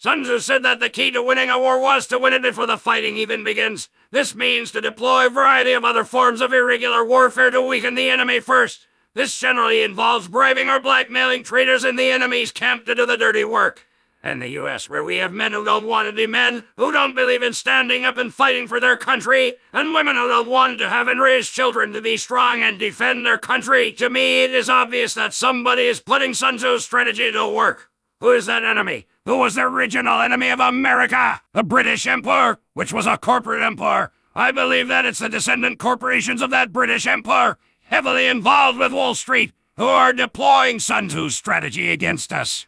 Sun Tzu said that the key to winning a war was to win it before the fighting even begins. This means to deploy a variety of other forms of irregular warfare to weaken the enemy first. This generally involves bribing or blackmailing traitors in the enemy's camp to do the dirty work. In the US, where we have men who don't want to be men, who don't believe in standing up and fighting for their country, and women who don't want to have and raise children to be strong and defend their country, to me it is obvious that somebody is putting Sun Tzu's strategy to work. Who is that enemy? Who was the original enemy of America? The British Empire, which was a corporate empire. I believe that it's the descendant corporations of that British Empire, heavily involved with Wall Street, who are deploying Sun Tzu's strategy against us.